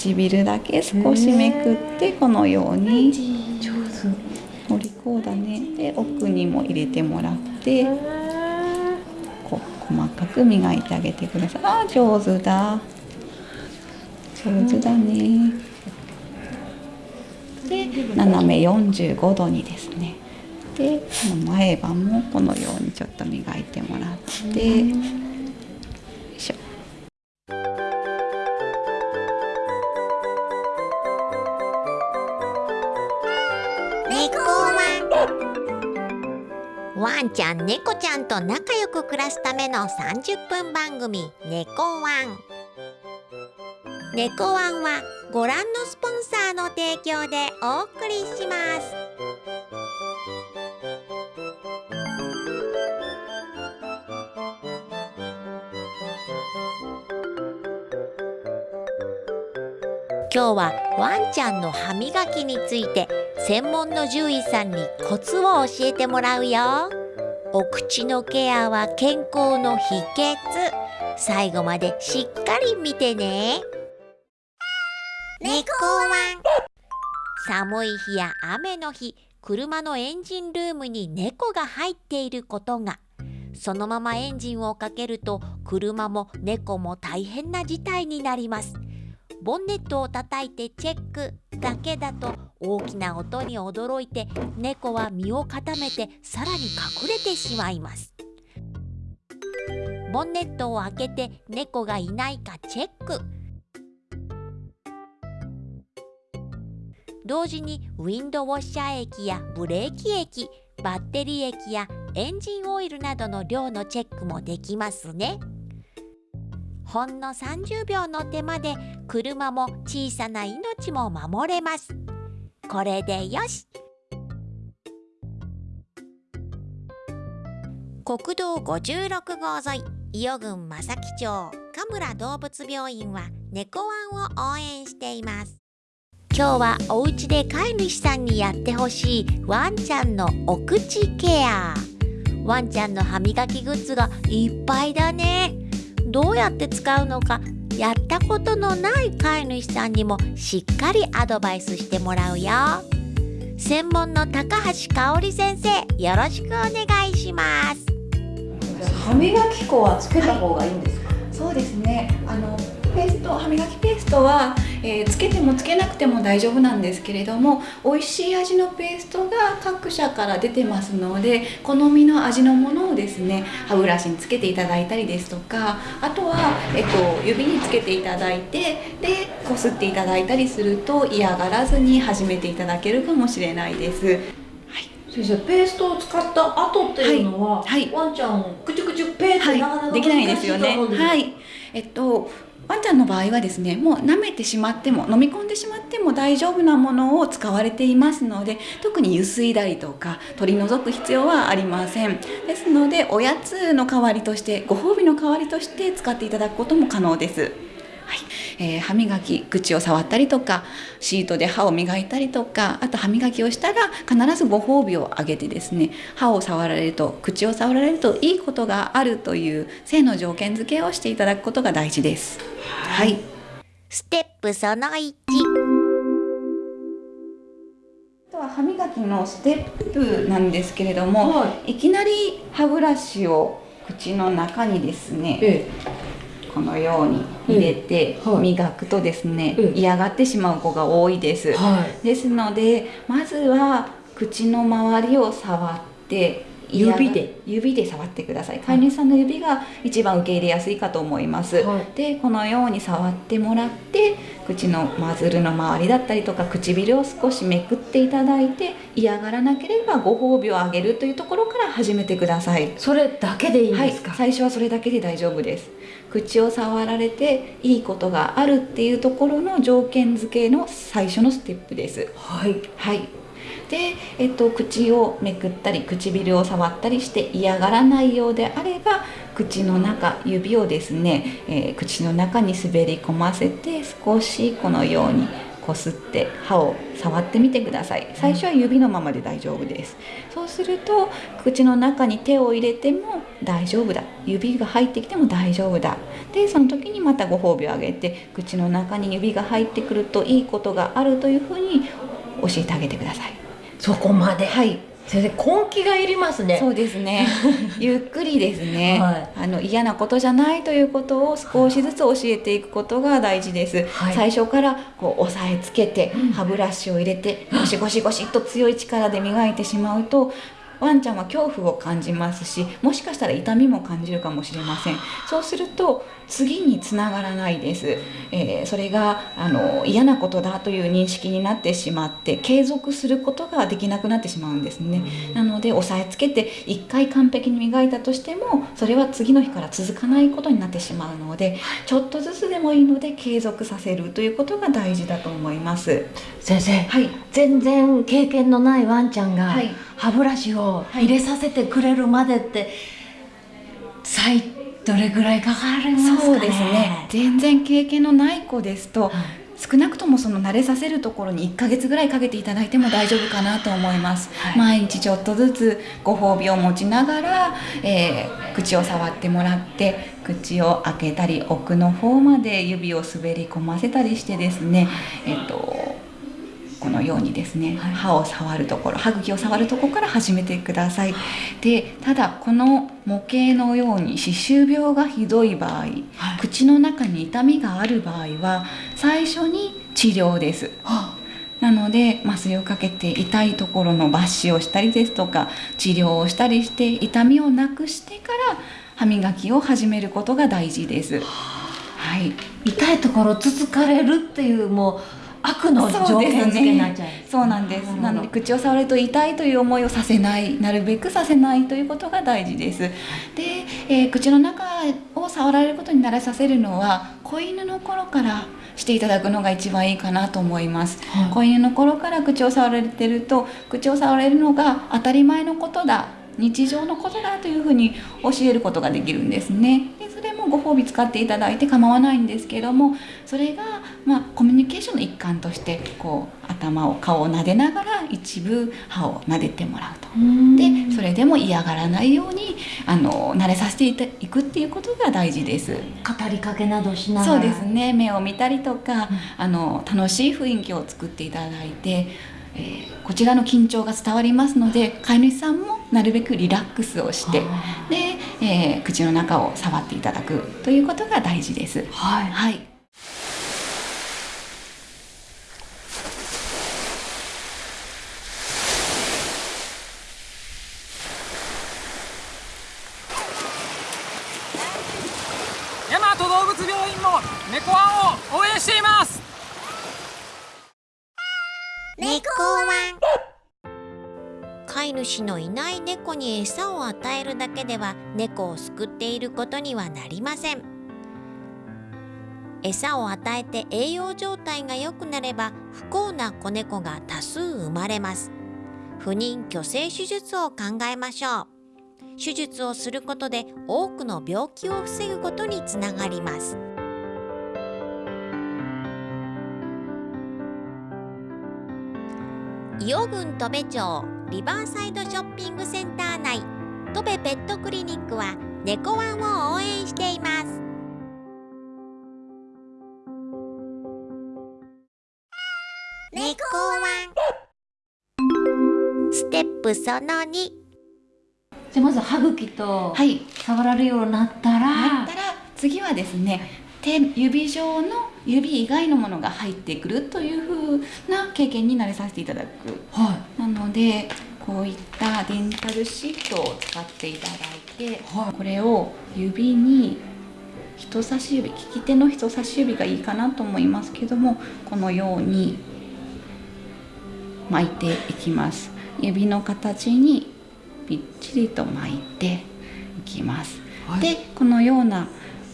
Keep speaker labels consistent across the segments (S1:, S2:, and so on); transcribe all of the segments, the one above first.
S1: 唇だけ少しめくってこのように
S2: 上手。
S1: お利口だね。で奥にも入れてもらってこう細かく磨いてあげてください。あー上手だ。上手だね。で斜め45度にですね。でこの前歯もこのようにちょっと磨いてもらって
S3: ワンちゃん猫ちゃんと仲良く暮らすための30分番組「猫ワン」猫ワンはご覧のスポンサーの提供でお送りします。今日はワンちゃんの歯磨きについて専門の獣医さんにコツを教えてもらうよ。お口のケアは健康の秘訣。最後までしっかり見てね。猫ワン。寒い日や雨の日車のエンジンルームに猫が入っていることが。そのままエンジンをかけると車も猫も大変な事態になります。ボンネットを叩いてチェックだけだと大きな音に驚いて猫は身を固めてさらに隠れてしまいます。ボンネットを開けて猫がいないかチェック。同時にウィンドウォッシャー液やブレーキ液バッテリー液やエンジンオイルなどの量のチェックもできますね。ほんの30秒の手間で車も小さな命も守れます。これでよし。国道56号沿い伊予郡正木町神村動物病院は猫ワンを応援しています。今日はお家で飼い主さんにやってほしいワンちゃんのお口ケア。ワンちゃんの歯磨きグッズがいっぱいだね。どうやって使うのかやったことのない飼い主さんにもしっかりアドバイスしてもらうよ。専門の高橋香織先生よろしくお願いします。
S2: 歯磨き粉はつけた方がいいんですか、
S1: そうですね。あのペースト歯磨きペーストは、えーつけてもつけなくても大丈夫なんですけれども美味しい味のペーストが各社から出てますので好みの味のものをですね歯ブラシにつけていただいたりですとかあとは、えっと、指につけていただいてでこすっていただいたりすると嫌がらずに始めていただけるかもしれないです。
S2: 先生ペーストを使った後っていうのは、
S1: はい。はい。
S2: ワンちゃんをくちゅくちゅペーってなかなか
S1: はい、できないですよね。
S2: 難しいと思うんです
S1: はい、えっとワンちゃんの場合はですねもう舐めてしまっても飲み込んでしまっても大丈夫なものを使われていますので特にゆすいだりとか取り除く必要はありませんですのでおやつの代わりとしてご褒美の代わりとして使っていただくことも可能です。はい。えー歯磨き口を触ったりとかシートで歯を磨いたりとかあと歯磨きをしたら必ずご褒美をあげてですね歯を触られると口を触られるといいことがあるという性の条件付けをしていただくことが大事です。はい、
S3: ステップその1
S1: あとは歯磨きのステップなんですけれども、、
S2: はい。
S1: きなり歯ブラシを口の中にですね
S2: え
S1: このように入れて磨くとですね、
S2: うん。
S1: 嫌がってしまう子が多いです。
S2: えはい。
S1: ですのでまずは口の周りを触って
S2: 指で。
S1: 指で触ってください。飼い主さんの指が一番受け入れやすいかと思います、
S2: はい。
S1: でこのように触ってもらって口のマズルの周りだったりとか唇を少しめくっていただいて嫌がらなければご褒美をあげるというところから始めてください。
S2: それだけでいいん
S1: はい
S2: ですか、
S1: 最初はそれだけで大丈夫です口を触られていいことがあるっていうところの条件付けの最初のステップです。
S2: はい。
S1: はい。で、えっと、口をめくったり唇を触ったりして嫌がらないようであれば口の中指をですね、えー口の中に滑り込ませて少しこのようにこすって歯を触ってみてください。最初は指のままで大丈夫です。そうすると口の中に手を入れても大丈夫だ指が入ってきても大丈夫だ。でその時にまたご褒美をあげて口の中に指が入ってくるといいことがあるというふうに教えてあげてください。
S2: そこまで？
S1: はい。
S2: 先生根気がいりますね。
S1: そうですね。ゆっくりですね、
S2: はい。
S1: あの嫌なことじゃないということを少しずつ教えていくことが大事です、
S2: はい。
S1: 最初からこう押さえつけて
S2: うん。
S1: 歯ブラシを入れてゴシゴシゴシっと強い力で磨いてしまうとワンちゃんは恐怖を感じますしもしかしたら痛みも感じるかもしれません。そうすると次につながらないです、えーそれがあの嫌なことだという認識になってしまって継続することができなくなってしまうんですね、なので押さえつけて1回完璧に磨いたとしてもそれは次の日から続かないことになってしまうのでちょっとずつでもいいので継続させるということが大事だと思います。
S2: 先生
S1: はい、
S2: 全然経験のないワンちゃんが
S1: はい。
S2: 歯ブラシを入れさせてくれるまでって、最どれぐらいかかりますかね？
S1: そうですね。全然経験のない子ですと、
S2: はい。
S1: 少なくともその慣れさせるところに1ヶ月ぐらいかけていただいても大丈夫かなと思います、
S2: はい。
S1: 毎日ちょっとずつご褒美を持ちながら、えー口を触ってもらって口を開けたり奥の方まで指を滑り込ませたりしてですね、えっとこのようにですね、
S2: はい。
S1: 歯を触るところ歯茎を触るところから始めてください。でただこの模型のように歯周病がひどい場合、
S2: はい。
S1: 口の中に痛みがある場合は最初に治療です。
S2: は
S1: なので麻酔をかけて痛いところの抜歯をしたりですとか治療をしたりして痛みをなくしてから歯磨きを始めることが大事です。はい。
S2: 痛いところつつかれるっていうもう悪の条件付けになっちゃう
S1: そうなんです。
S2: な
S1: ので口を触ると痛いという思いをさせないなるべくさせないということが大事です。で、えー口の中を触られることに慣れさせるのは子犬の頃からしていただくのが一番いいかなと思います、
S2: はい。
S1: 子犬の頃から口を触られてると口を触られるのが当たり前のことだ日常のことだというふうに教えることができるんですね。でそれもご褒美使っていただいて構わないんですけどもそれが、まあ、コミュニケーションの一環としてこう頭を顔を撫でながら一部歯を撫でてもらうと。でそれでも嫌がらないようにあの慣れさせていくっていうことが大事です。
S2: 語りかけなどしながら。
S1: そうですね。目を見たりとか、あの楽しい雰囲気を作っていただいて、えーこちらの緊張が伝わりますので飼い主さんもなるべくリラックスをして
S2: あ
S1: で、えー口の中を触っていただくということが大事です。
S2: はい。
S1: はい
S4: 大和動物病院も猫ワンを応援しています
S3: 猫ワン飼い主のいない猫に餌を与えるだけでは猫を救っていることにはなりません。餌を与えて栄養状態が良くなれば不幸な子猫が多数生まれます。不妊去勢手術を考えましょう。手術をすることで多くの病気を防ぐことにつながります。伊予郡戸部町リバーサイドショッピングセンター内戸部ペットクリニックは猫ワンを応援しています。猫ワン。ステップその2
S2: じゃあまず歯茎と
S1: はい。
S2: 触られるようになったら、
S1: なったら次はですね手指状の指以外のものが入ってくるというふうな経験に慣れさせていただく。
S2: は
S1: なのでこういったデンタルシートを使っていただいて、
S2: はい。
S1: これを指に人差し指利き手の人差し指がいいかなと思いますけどもこのように巻いていきます。指の形にぴっちりと巻いていきます、
S2: はい。
S1: でこのような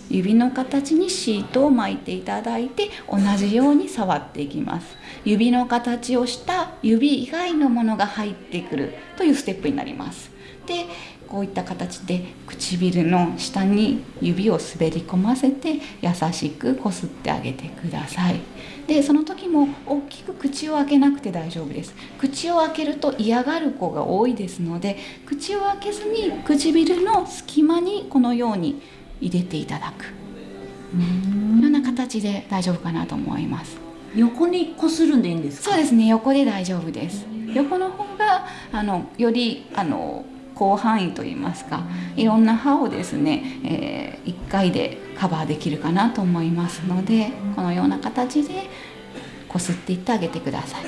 S1: 指の形にシートを巻いていただいて同じように触っていきます。指の形をした指以外のものが入ってくるというステップになります。でこういった形で唇の下に指を滑り込ませて優しくこすってあげてください。でその時も大きく口を開けなくて大丈夫です。口を開けると嫌がる子が多いですので口を開けずに唇の隙間にこのように入れていただく。ような形で大丈夫かなと思います。
S2: 横にこするんでいいんですか
S1: そうですね。横で大丈夫です。横の方があのよりあの広範囲といいますかいろんな歯をですね、えー、1回でカバーできるかなと思いますのでこのような形でこすっていってあげてください。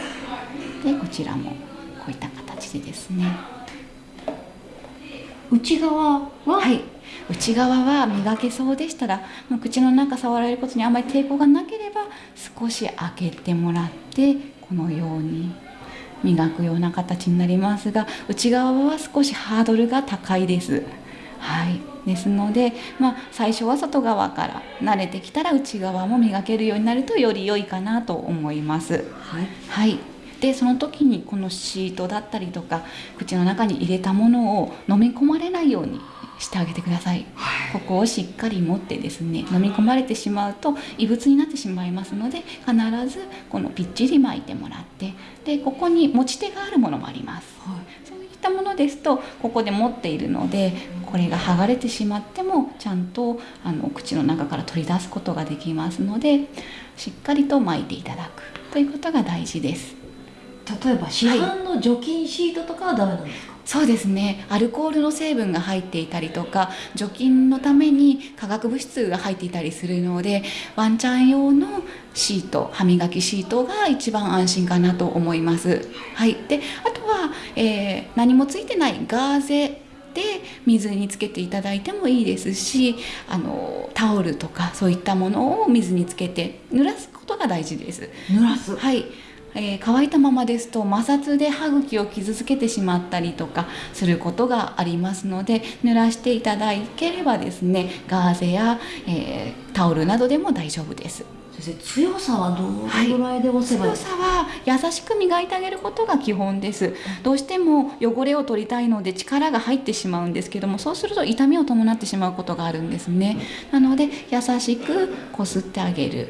S1: でこちらもこういった形でですね
S2: 内側は、
S1: はい、内側は磨けそうでしたら口の中触られることにあまり抵抗がなければ少し開けてもらってこのように磨くような形になりますが内側は少しハードルが高いです。はい、ですので、まあ、最初は外側から慣れてきたら内側も磨けるようになるとより良いかなと思います。
S2: はい。
S1: はいでその時にこのシートだったりとか口の中に入れたものを飲み込まれないようにしてあげてください、ここをしっかり持ってですね飲み込まれてしまうと異物になってしまいますので必ずこのぴっちり巻いてもらってでここに持ち手があるものもあります、そういったものですとここで持っているのでこれが剥がれてしまってもちゃんとあの口の中から取り出すことができますのでしっかりと巻いていただくということが大事です
S2: 例えば市販の除菌シートとかはダメなんですか、
S1: そうですね。アルコールの成分が入っていたりとか除菌のために化学物質が入っていたりするのでワンちゃん用のシート歯磨きシートが一番安心かなと思います。はい、であとは、えー何もついてないガーゼで水につけていただいてもいいですしあのタオルとかそういったものを水につけて濡らすことが大事です。
S2: 濡らす。
S1: はい、えー乾いたままですと摩擦で歯茎を傷つけてしまったりとかすることがありますので濡らしていただければですねガーゼや、えータオルなどでも大丈夫です。
S2: 先生強さはどのぐらいで押せばいい？
S1: 強さは優しく磨いてあげることが基本です。どうしても汚れを取りたいので力が入ってしまうんですけどもそうすると痛みを伴ってしまうことがあるんですね。なので優しくこすってあげる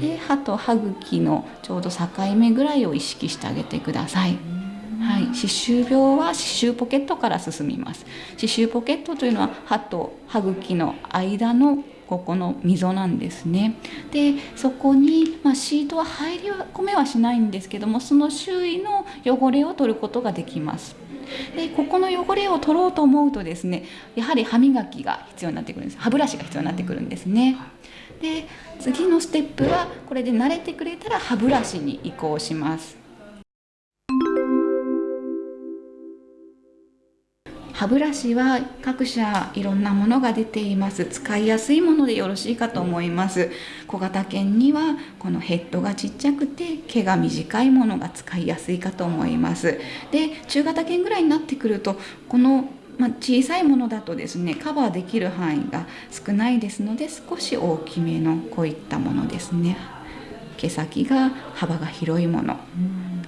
S1: で歯と歯茎のちょうど境目ぐらいを意識してあげてください。はい、歯周病は歯周ポケットから進みます。歯周ポケットというのは歯と歯茎の間のここの溝なんですね。でそこに、まあ、シートは入り込めはしないんですけどもその周囲の汚れを取ることができます。でここの汚れを取ろうと思うとですねやはり歯磨きが必要になってくるんです。歯ブラシが必要になってくるんですね。で次のステップはこれで慣れてくれたら歯ブラシに移行します。歯ブラシは各社いろんなものが出ています。使いやすいものでよろしいかと思います。小型犬にはこのヘッドがちっちゃくて毛が短いものが使いやすいかと思います。で中型犬ぐらいになってくるとこのまあ、小さいものだとですねカバーできる範囲が少ないですので少し大きめのこういったものですね。毛先が幅が広いもの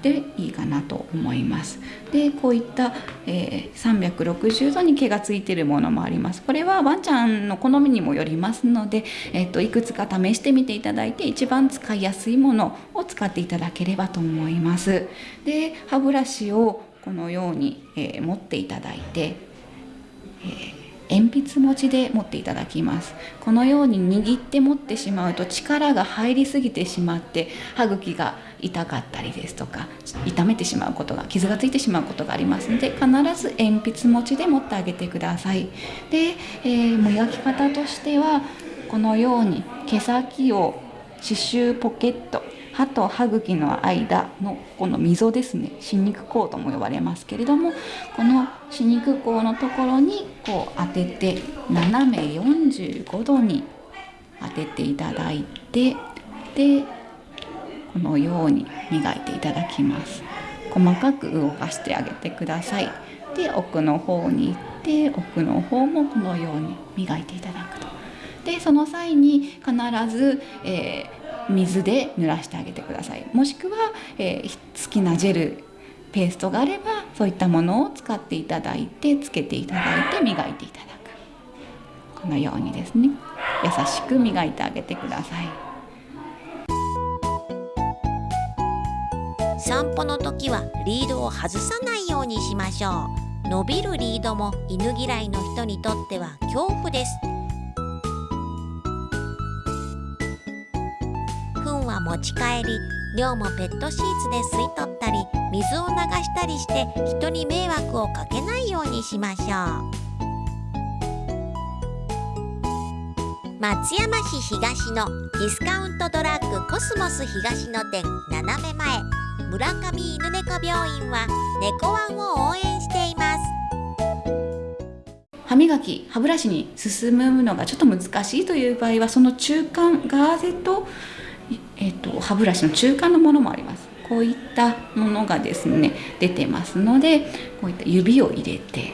S1: でいいかなと思います。でこういった、えー360度に毛がついているものもあります。これはワンちゃんの好みにもよりますので、えっといくつか試してみていただいて一番使いやすいものを使っていただければと思います。で歯ブラシをこのように、えー持っていただいて鉛筆持ちで持っていただきます。このように握って持ってしまうと力が入りすぎてしまって歯茎が痛かったりですとか痛めてしまうことが傷がついてしまうことがありますので必ず鉛筆持ちで持ってあげてください。で、えー磨き方としてはこのように毛先を歯周ポケット歯と歯茎の間のこの溝ですね。歯肉口とも呼ばれますけれどもこの歯肉口のところにこう当てて斜め45度に当てていただいてでこのように磨いていただきます。細かく動かしてあげてください。で奥の方に行って奥の方もこのように磨いていただくと。でその際に必ず、えー水で濡らしてあげてください。もしくは、えー好きなジェルペーストがあればそういったものを使っていただいてつけていただいて磨いていただく。このようにですね。優しく磨いてあげてください。
S3: 散歩の時はリードを外さないようにしましょう。伸びるリードも犬嫌いの人にとっては恐怖です。糞は持ち帰り尿もペットシーツで吸い取ったり水を流したりして人に迷惑をかけないようにしましょう。松山市東のディスカウントドラッグコスモス東の店斜め前。村上犬猫病院は猫ワンを応援しています。
S1: 歯磨き歯ブラシに進むのがちょっと難しいという場合はその中間ガーゼと,、えー、と歯ブラシの中間のものもあります。こういったものがですね出てますのでこういった指を入れて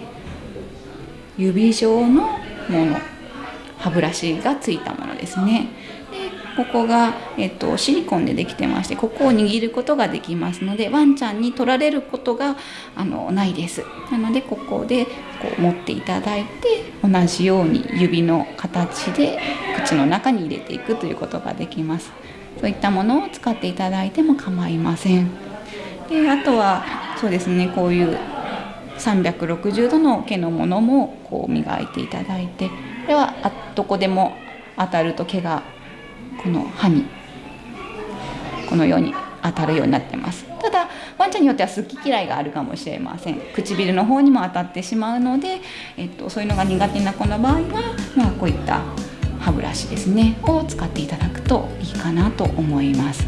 S1: 指状のもの歯ブラシがついたものですね。ここが、えっと、シリコンでできてましてここを握ることができますのでワンちゃんに取られることがあのないです。なのでここでこう持っていただいて同じように指の形で口の中に入れていくということができます。そういったものを使っていただいても構いません。であとはそうですねこういう360度の毛のものもこう磨いていただいてこれはどこでも当たると毛がこの歯にこのように当たるようになってます。ただワンちゃんによっては好き嫌いがあるかもしれません。唇の方にも当たってしまうので、えっと、そういうのが苦手な子の場合は、まあ、こういった歯ブラシですねを使っていただくといいかなと思います。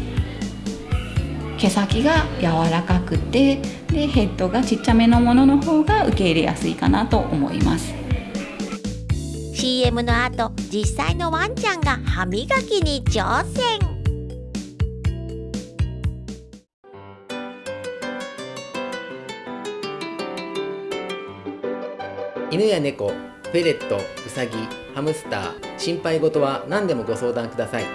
S1: 毛先が柔らかくてでヘッドがちっちゃめのものの方が受け入れやすいかなと思います。
S3: CM の後実際のワンちゃんが歯磨きに挑戦。
S5: 犬や猫フェレットウサギハムスター心配事は何でもご相談ください。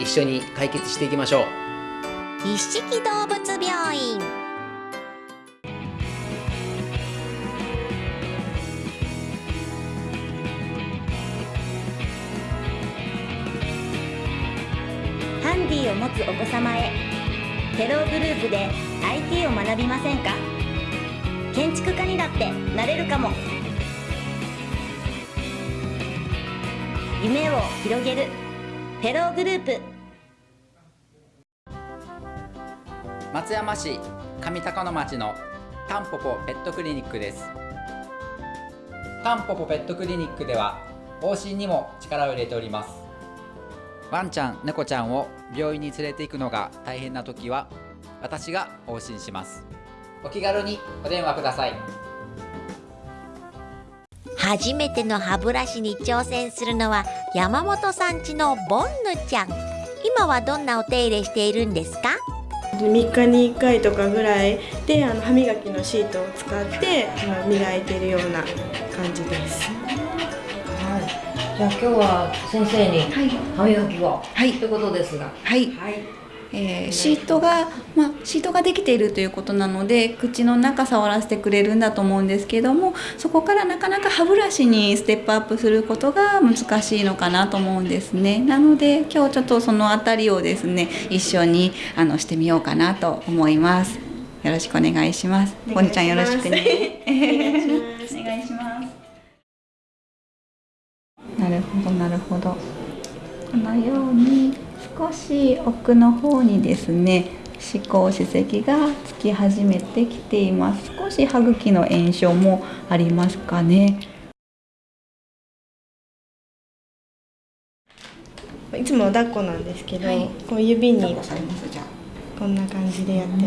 S5: 一緒に解決していきましょう。
S3: 一色動物病院
S6: を持つお子様へ。テローグループで IT を学びませんか？建築家にだってなれるかも。夢を広げるテローグループ。
S7: 松山市上高野町のタンポポペットクリニックです。タンポポペットクリニックでは往診にも力を入れております。ワンちゃん猫ちゃんを病院に連れて行くのが大変な時は私が往診します。お気軽にお電話ください。
S3: 初めての歯ブラシに挑戦するのは山本さんちのボンヌちゃん。今はどんなお手入れしているんですか
S8: ？3日に1回とかぐらいであの歯磨きのシートを使ってあの磨いてるような感じです。
S2: じゃあ今日は先生に
S1: はい。
S2: 歯磨きを、
S1: はい。
S2: ということですが。
S1: はい。
S2: はい。
S1: えーシートが、まあ、シートができているということなので口の中触らせてくれるんだと思うんですけどもそこからなかなか歯ブラシにステップアップすることが難しいのかなと思うんですね。なので今日ちょっとそのあたりをですね一緒にあのしてみようかなと思います。よろしくお願いします。
S8: お
S1: ボニちゃんよろしくね。
S8: お願いします
S1: お願いしますなるほどなるほど。このように少し奥の方にですね歯垢歯石がつき始めてきています。少し歯茎の炎症もありますかね。
S8: いつも抱っこなんですけど、
S1: はい。
S8: こう指にこんな感じでやってま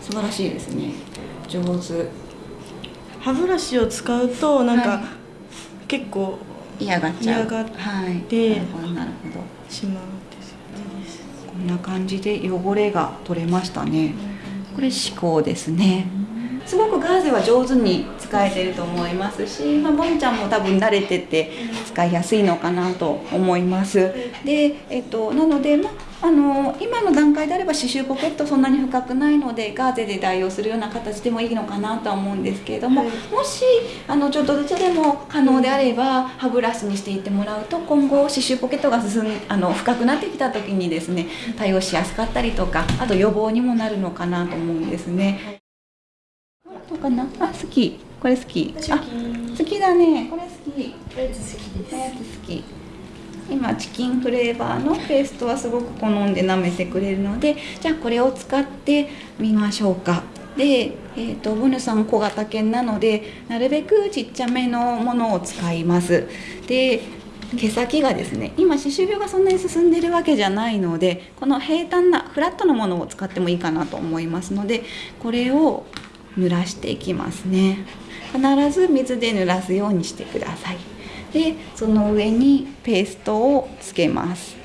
S8: す。
S1: 素晴らしいですね。上手。
S8: 歯ブラシを使うとなんか、
S1: はい。
S8: 結構
S1: 嫌がっちゃう
S8: 嫌がっ
S1: はい
S8: て
S1: なるほどなるほど
S8: しまうんですよね。
S1: こんな感じで汚れが取れましたね。これ歯垢ですね。すごくガーゼは上手に使えてると思いますし、まあ、ボンちゃんも多分慣れてて使いやすいのかなと思います。で、えっと、なので、まあ、あの今の段階であれば刺繍ポケットそんなに深くないのでガーゼで代用するような形でもいいのかなとは思うんですけれども、
S8: はい。
S1: もしあのちょっとずつでも可能であれば歯ブラシにしていってもらうと今後刺繍ポケットが進んあの深くなってきた時にですね対応しやすかったりとかあと予防にもなるのかなと思うんですね。どうかな？あ好きこれ好きあ好きだね。これ好き
S8: 好きです。
S1: 好き今チキンフレーバーのペーストはすごく好んで舐めてくれるのでじゃあこれを使ってみましょうか。で、えー、とボヌさん小型犬なのでなるべくちっちゃめのものを使います。で毛先がですね今歯周病がそんなに進んでるわけじゃないのでこの平坦なフラットなものを使ってもいいかなと思いますのでこれを濡らしていきますね。必ず水で濡らすようにしてください。でその上にペーストをつけます。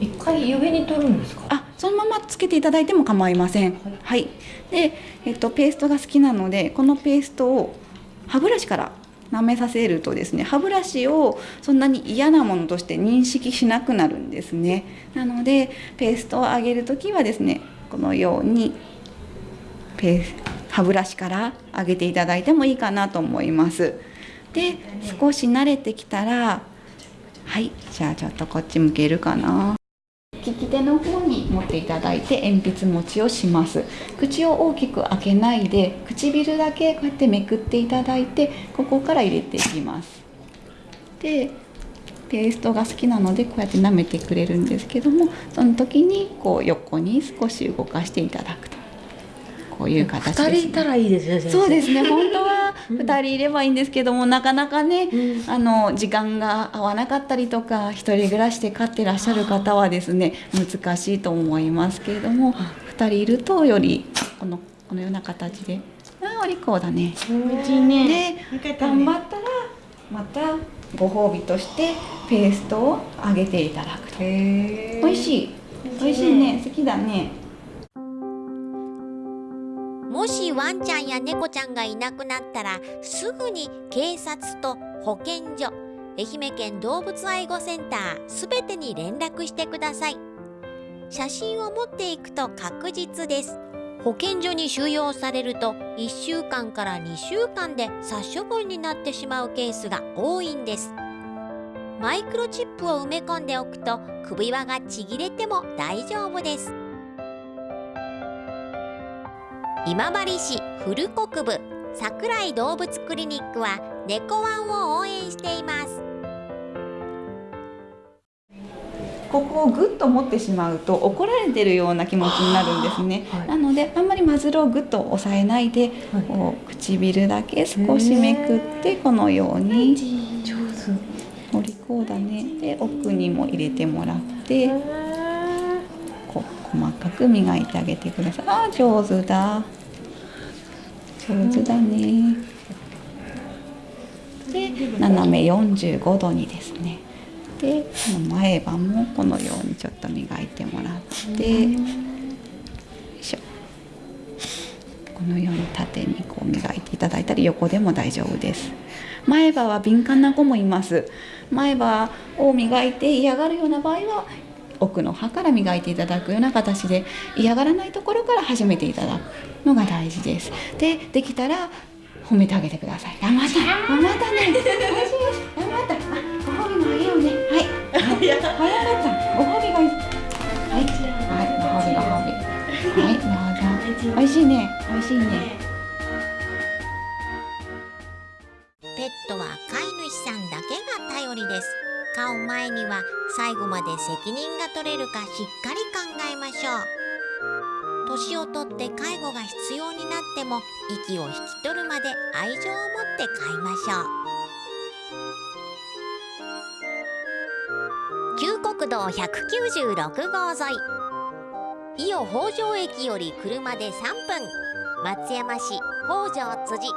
S2: 一回指に取るんですか？
S1: あそのままつけていただいても構いません。はい、で、えっと、ペーストが好きなのでこのペーストを歯ブラシから舐めさせるとですね歯ブラシをそんなに嫌なものとして認識しなくなるんですね。なのでペーストを上げる時はですねこのようにペース歯ブラシから上げていただいてもいいかなと思います。で少し慣れてきたらはいじゃあちょっとこっち向けるかな。利き手の方に持っていただいて鉛筆持ちをします。口を大きく開けないで唇だけこうやってめくっていただいてここから入れていきます。でペーストが好きなのでこうやって舐めてくれるんですけどもその時にこう横に少し動かしていただくと。こういう形です、ね、
S2: 二人いたらいいですね
S1: そうですね。本当は2人いればいいんですけどもなかなかね、あの時間が合わなかったりとか一人暮らしで飼ってらっしゃる方はですね難しいと思いますけれども2人いるとよりこのこのような形であお利口だね。
S8: ね
S1: で頑張ったらまたご褒美としてペーストをあげていただくと。美味しい。美味しいね。好きだね
S3: ワンちゃんや猫ちゃんがいなくなったらすぐに警察と保健所愛媛県動物愛護センターすべてに連絡してください。写真を持っていくと確実です。保健所に収容されると1週間から2週間で殺処分になってしまうケースが多いんです。マイクロチップを埋め込んでおくと首輪がちぎれても大丈夫です。今治市古国部桜井動物クリニックは猫ワンを応援しています。
S1: ここをグッと持ってしまうと怒られてるような気持ちになるんですね、
S2: はい。
S1: なのであんまりマズルをグッと押さえないで、
S2: はい。
S1: こう唇だけ少しめくってこのように
S2: 上手。
S1: お利口だね。で奥にも入れてもらってこう細かく磨いてあげてください。あー上手だ上手だね。で斜め45度にですね。でこの前歯もこのようにちょっと磨いてもらって。このように縦にこう磨いていただいたり横でも大丈夫です。前歯は敏感な子もいます。前歯を磨いて嫌がるような場合は奥の歯から磨いていただくような形で嫌がらないところから始めていただくのが大事です。でできたら褒めてあげてください。頑張った頑張ったね。大事です頑張ったあご褒美もあげようね。はい。はい早かった。ご褒美がいい。はい。はい。ご褒美ご褒美。はいどうぞ。美味しいね。美味しいね
S3: まで責任が取れるかしっかり考えましょう。年をとって介護が必要になっても息を引き取るまで愛情を持って飼いましょう。旧国道196号沿い。伊予北条駅より車で3分。松山市北条辻。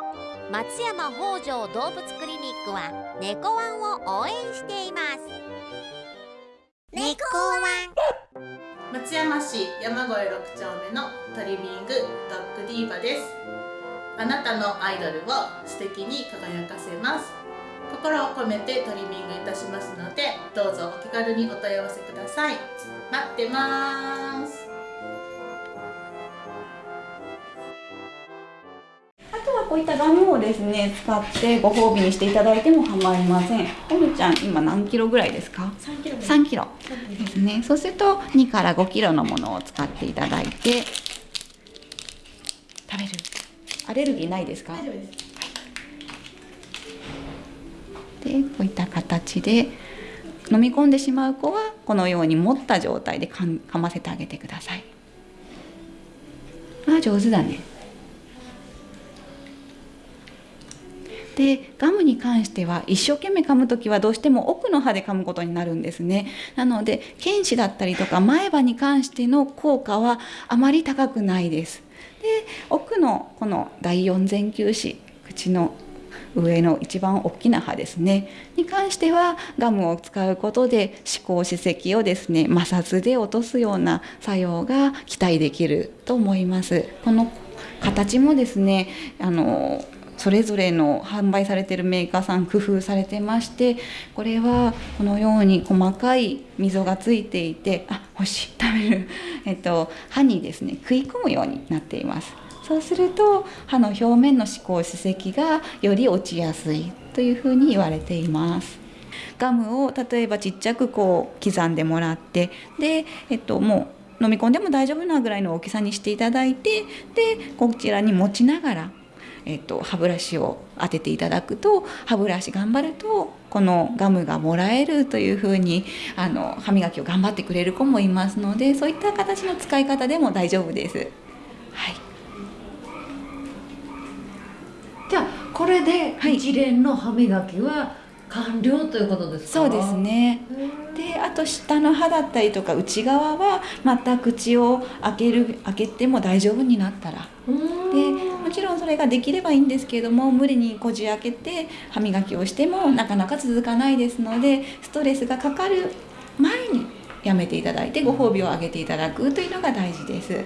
S3: 松山北条動物クリニックは猫ワンを応援しています。猫ワン。
S9: 松山市山越6丁目のトリミングドッグディーバです。あなたのアイドルを素敵に輝かせます。心を込めてトリミングいたしますのでどうぞお気軽にお問い合わせください。待ってます。
S1: こういったガムをですね使ってご褒美にしていただいても構いません。おむちゃん今何キロぐらいですか
S8: ？3キロ
S1: 3キロですね。そうすると2から5キロのものを使っていただいて食べる。アレルギーないですか？
S8: 大丈夫です
S1: でこういった形で飲み込んでしまう子はこのように持った状態でかませてあげてください。あ上手だね。でガムに関しては一生懸命噛む時はどうしても奥の歯で噛むことになるんですね。なので犬歯だったりとか前歯に関しての効果はあまり高くないです。で奥のこの第四前臼歯口の上の一番大きな歯ですね。に関してはガムを使うことで歯垢歯石をですね摩擦で落とすような作用が期待できると思います。この形もですねあのそれぞれの販売されてるメーカーさん工夫されてましてこれはこのように細かい溝がついていてあ欲しい食べる、えっと、歯にですね食い込むようになっています。そうすると歯の表面の歯垢歯石がより落ちやすいというふうに言われています。ガムを例えばちっちゃくこう刻んでもらってで、えっと、もう飲み込んでも大丈夫なぐらいの大きさにしていただいてでこちらに持ちながらえっと、歯ブラシを当てていただくと歯ブラシ頑張るとこのガムがもらえるというふうにあの歯磨きを頑張ってくれる子もいますのでそういった形の使い方でも大丈夫です。はい、
S2: じゃあこれで一連の歯磨きは完了ということですか、
S1: そうですね。であと下の歯だったりとか内側はまた口を開ける開けても大丈夫になったら。でもちろんそれができればいいんですけれども無理にこじ開けて歯磨きをしてもなかなか続かないですのでストレスがかかる前にやめていただいてご褒美をあげていただくというのが大事です。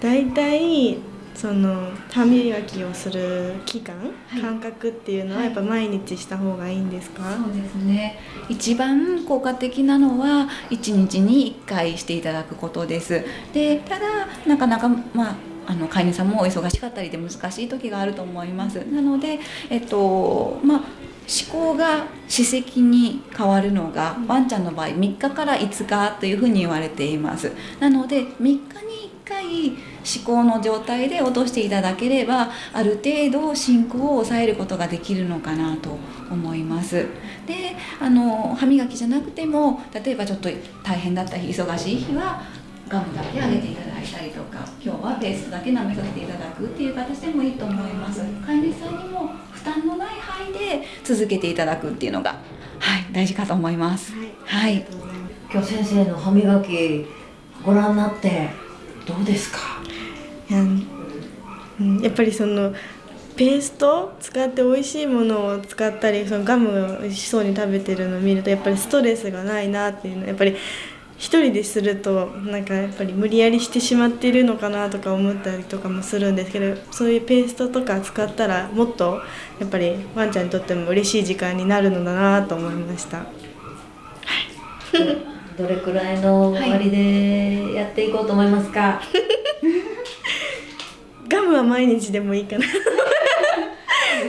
S8: だいたいその歯磨きをする期間、
S1: はい。
S8: 間隔っていうのはやっぱ毎日した方がいいんですか、
S1: そうですね。一番効果的なのは1日に1回していただくことです。でただなかなかまああの飼い主さんもお忙しかったりで難しい時があると思います。なのでえっとまあ思考が歯石に変わるのがワンちゃんの場合3日から5日というふうに言われています。なので3日に1回思考の状態で落としていただければある程度進行を抑えることができるのかなと思います。であの歯磨きじゃなくても例えばちょっと大変だった日忙しい日はガムだけあげていただいたりとか今日はペーストだけ舐めさせていただくっていう形でもいいと思います。飼い主さんにも負担のない範囲で続けていただくっていうのがはい大事かと思います。はい、
S8: ありがとうござい
S2: 今日先生の歯磨きご覧になってどうですか？
S8: いやうんやっぱりそのペースト使って美味しいものを使ったりそのガムを美味しそうに食べてるのを見るとやっぱりストレスがないなっていうのやっぱり一人でするとなんかやっぱり無理やりしてしまっているのかなとか思ったりとかもするんですけどそういうペーストとか使ったらもっとやっぱりワンちゃんにとっても嬉しい時間になるのだなと思いました。
S2: どれくらいの割でやっていこうと思いますか、
S8: ガムは毎日でもいいかな。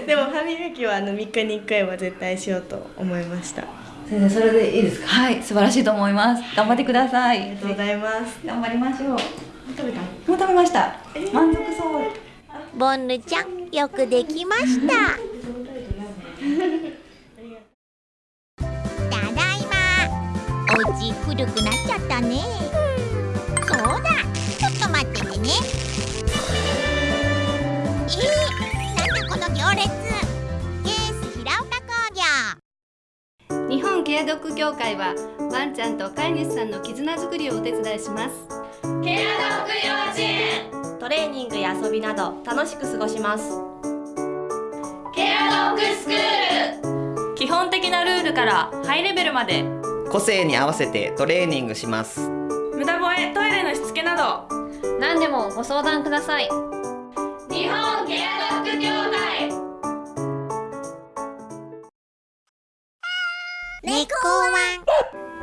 S8: でも歯磨きはあの3日に1回は絶対しようと思いました。あ
S2: 先生それでいいですか？
S1: はい、素晴らしいと思います。頑張ってください。
S8: りがとうございます。
S1: 頑張りましょう。
S8: 食べた？
S1: もう食べました。満足そう。
S3: ボンヌちゃんよくできましたた お家古くなっちゃったね。そうだ。ちょっと待っててね。えー、なんだこの行列。ケース平岡工業。
S10: 日本ケアドッグ協会はワンちゃんと飼い主さんの絆づくりをお手伝いします。
S9: ケアドッグ幼稚園
S6: トレーニングや遊びなど楽しく過ごします。
S9: ケアドッグスクール。
S10: 基本的なルールからハイレベルまで
S11: 個性に合わせてトレーニングします。
S10: 無駄吠えトイレのしつけなど。何でもご相談ください。
S9: 日本ケアドッグ協会。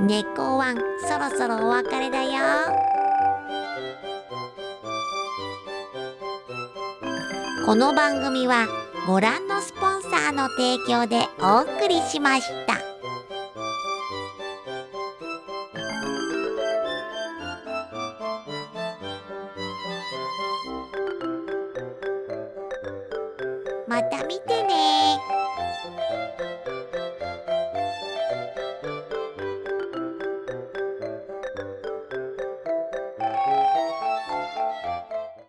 S3: ワン。猫ワンそろそろお別れだよ。この番組はご覧のスポンサーの提供でお送りしました。